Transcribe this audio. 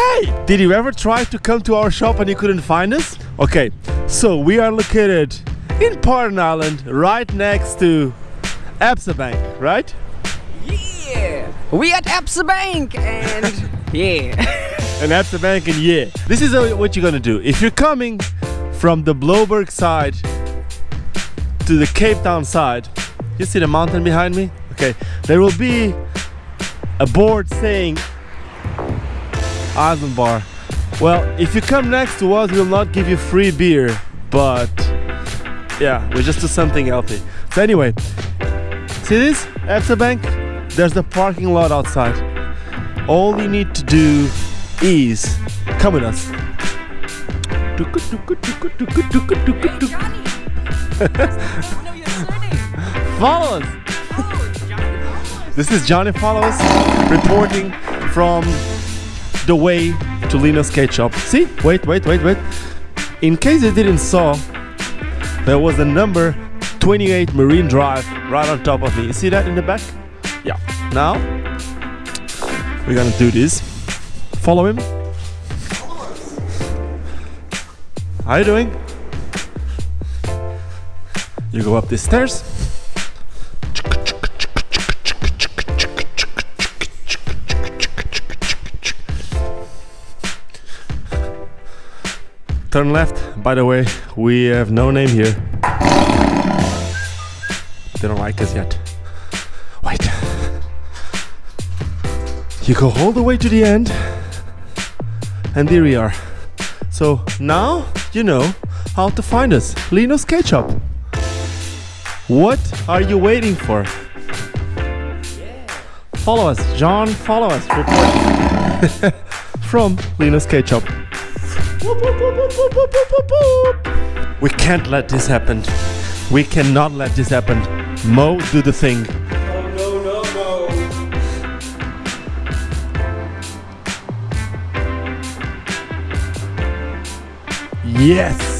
Hey, did you ever try to come to our shop and you couldn't find us? Okay, so we are located in Paarden Eiland, right next to Absa Bank, right? Yeah, we at Absa Bank and yeah. and Absa Bank and yeah. This is what you're gonna do. If you're coming from the Blouberg side to the Cape Town side, you see the mountain behind me? Okay, there will be a board saying Eisenbar. Well, if you come next to us, we'll not give you free beer, but yeah, we just do something healthy. So anyway, see this Absa Bank? There's the parking lot outside. All you need to do is come with us. Follow us. This is Johnny Follows reporting from the way to Lino's Shop. See? Wait, wait, wait, wait. In case you didn't saw, there was a number 28 Marine Drive right on top of me. You see that in the back? Yeah. Now, we're gonna do this. Follow him. How you doing? You go up the stairs. Turn left. By the way, we have no name here. They don't like us yet. Wait. You go all the way to the end. And here we are. So now you know how to find us. Lino Skate Shop. What are you waiting for? Follow us. John, follow us. Report from Lino Skate Shop. We can't let this happen. We cannot let this happen. Mo, do the thing. Yes!